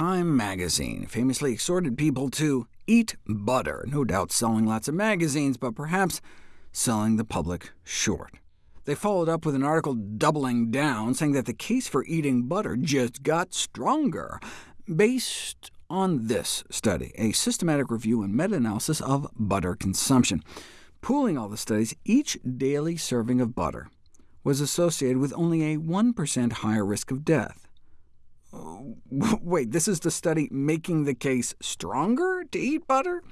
Time magazine famously exhorted people to eat butter, no doubt selling lots of magazines, but perhaps selling the public short. They followed up with an article doubling down, saying that the case for eating butter just got stronger, based on this study, a systematic review and meta-analysis of butter consumption. Pooling all the studies, each daily serving of butter was associated with only a 1% higher risk of death. Wait, this is the study making the case stronger to eat butter?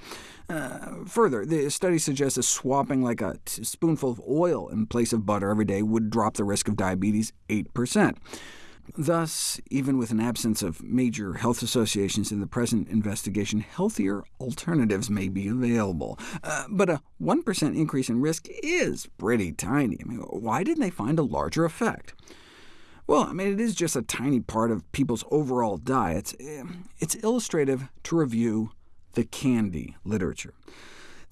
Uh, further, the study suggests that swapping like a spoonful of oil in place of butter every day would drop the risk of diabetes 8%. Thus, even with an absence of major health associations in the present investigation, healthier alternatives may be available. Uh, but a 1% increase in risk is pretty tiny. I mean, why didn't they find a larger effect? Well, I mean, it is just a tiny part of people's overall diets. Eh, it's illustrative to review the candy literature.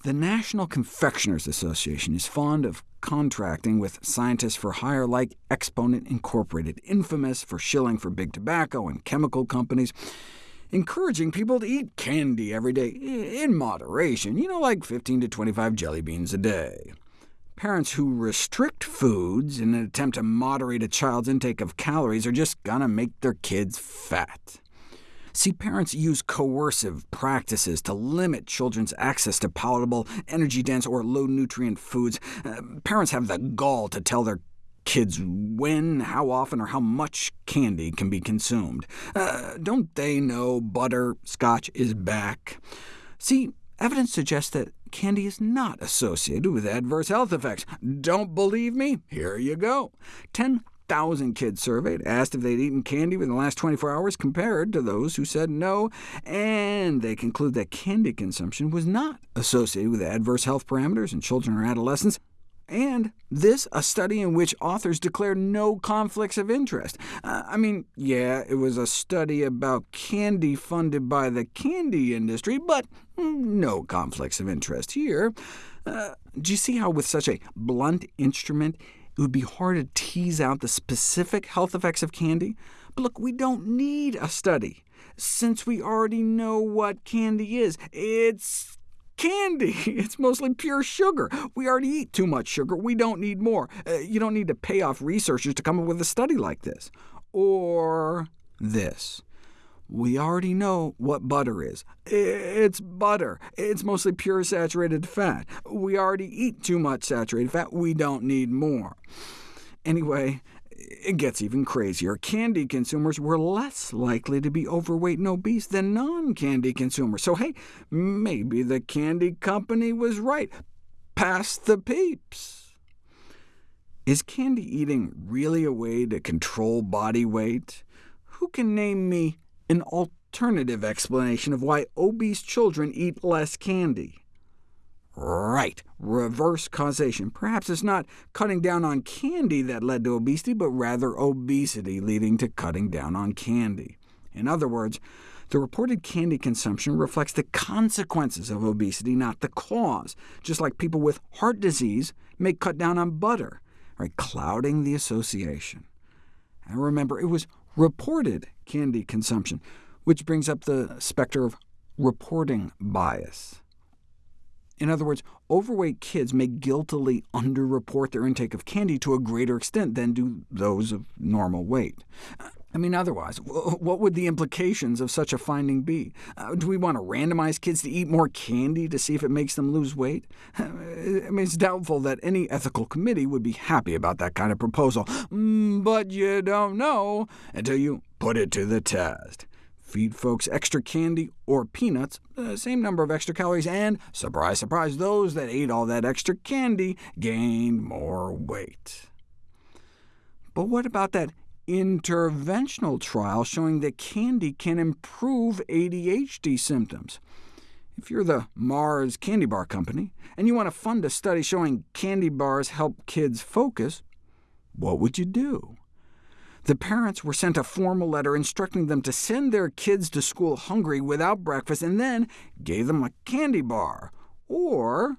The National Confectioners Association is fond of contracting with scientists for hire like Exponent Incorporated, infamous for shilling for big tobacco and chemical companies, encouraging people to eat candy every day, in moderation, you know, like 15 to 25 jelly beans a day. Parents who restrict foods in an attempt to moderate a child's intake of calories are just going to make their kids fat. See, parents use coercive practices to limit children's access to palatable, energy-dense, or low-nutrient foods. Uh, parents have the gall to tell their kids when, how often, or how much candy can be consumed. Uh, don't they know butter scotch is back? See, Evidence suggests that candy is not associated with adverse health effects. Don't believe me? Here you go. 10,000 kids surveyed asked if they'd eaten candy within the last 24 hours compared to those who said no, and they conclude that candy consumption was not associated with adverse health parameters in children or adolescents. And this, a study in which authors declare no conflicts of interest. Uh, I mean, yeah, it was a study about candy funded by the candy industry, but no conflicts of interest here. Uh, do you see how with such a blunt instrument, it would be hard to tease out the specific health effects of candy? But look, we don't need a study, since we already know what candy is. It's candy. It's mostly pure sugar. We already eat too much sugar. We don't need more. Uh, you don't need to pay off researchers to come up with a study like this. Or this. We already know what butter is. It's butter. It's mostly pure saturated fat. We already eat too much saturated fat. We don't need more. Anyway, it gets even crazier. Candy consumers were less likely to be overweight and obese than non-candy consumers. So hey, maybe the candy company was right. Pass the peeps. Is candy eating really a way to control body weight? Who can name me an alternative explanation of why obese children eat less candy? Right, reverse causation. Perhaps it's not cutting down on candy that led to obesity, but rather obesity leading to cutting down on candy. In other words, the reported candy consumption reflects the consequences of obesity, not the cause, just like people with heart disease may cut down on butter, right, clouding the association. And remember, it was reported candy consumption, which brings up the specter of reporting bias. In other words, overweight kids may guiltily underreport their intake of candy to a greater extent than do those of normal weight. I mean, otherwise, what would the implications of such a finding be? Uh, do we want to randomize kids to eat more candy to see if it makes them lose weight? I mean, it's doubtful that any ethical committee would be happy about that kind of proposal, mm, but you don't know until you put it to the test. Feed folks extra candy or peanuts, uh, same number of extra calories, and, surprise, surprise, those that ate all that extra candy gained more weight. But what about that interventional trial showing that candy can improve ADHD symptoms? If you're the Mars Candy Bar Company, and you want to fund a study showing candy bars help kids focus, what would you do? The parents were sent a formal letter instructing them to send their kids to school hungry without breakfast, and then gave them a candy bar, or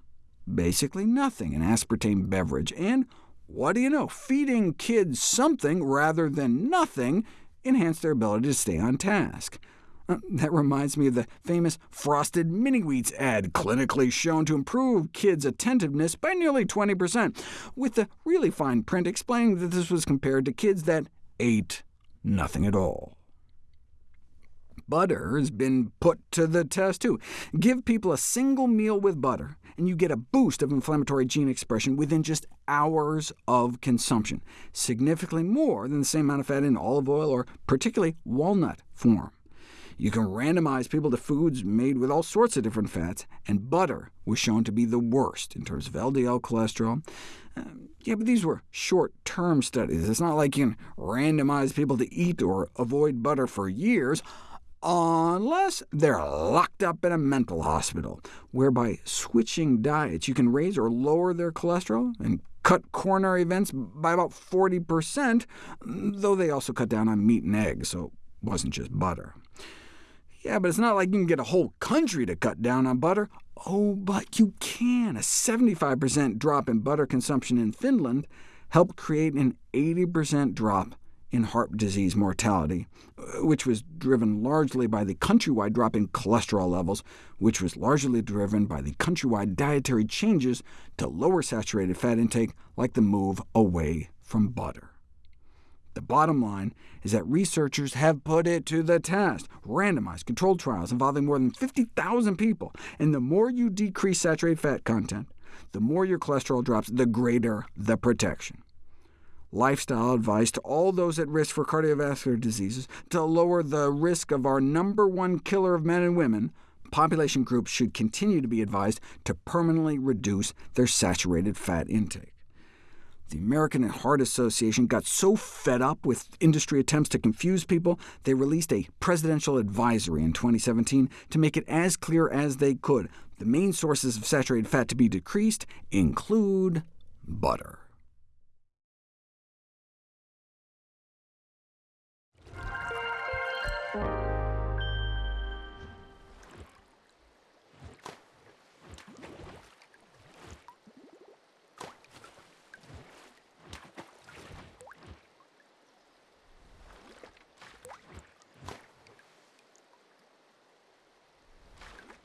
basically nothing, an aspartame beverage. And what do you know, feeding kids something rather than nothing enhanced their ability to stay on task. Uh, that reminds me of the famous Frosted Mini Wheats ad, clinically shown to improve kids' attentiveness by nearly 20%, with the really fine print explaining that this was compared to kids that ate nothing at all. Butter has been put to the test, too. Give people a single meal with butter, and you get a boost of inflammatory gene expression within just hours of consumption, significantly more than the same amount of fat in olive oil or particularly walnut form. You can randomize people to foods made with all sorts of different fats, and butter was shown to be the worst in terms of LDL cholesterol. Uh, Yeah, but these were short-term studies. It's not like you can randomize people to eat or avoid butter for years, unless they're locked up in a mental hospital, where by switching diets you can raise or lower their cholesterol and cut coronary events by about 40%, though they also cut down on meat and eggs, so it wasn't just butter. Yeah, but it's not like you can get a whole country to cut down on butter. Oh, but you can. A 75% drop in butter consumption in Finland helped create an 80% drop in heart disease mortality, uh, which was driven largely by the countrywide drop in cholesterol levels, which was largely driven by the countrywide dietary changes to lower saturated fat intake, like the move away from butter. The bottom line is that researchers have put it to the test, randomized controlled trials involving more than 50,000 people, and the more you decrease saturated fat content, the more your cholesterol drops, the greater the protection. Lifestyle advice to all those at risk for cardiovascular diseases to lower the risk of our number one killer of men and women, population groups should continue to be advised to permanently reduce their saturated fat intake. The American Heart Association got so fed up with industry attempts to confuse people, they released a presidential advisory in 2017 to make it as clear as they could. The main sources of saturated fat to be decreased include butter.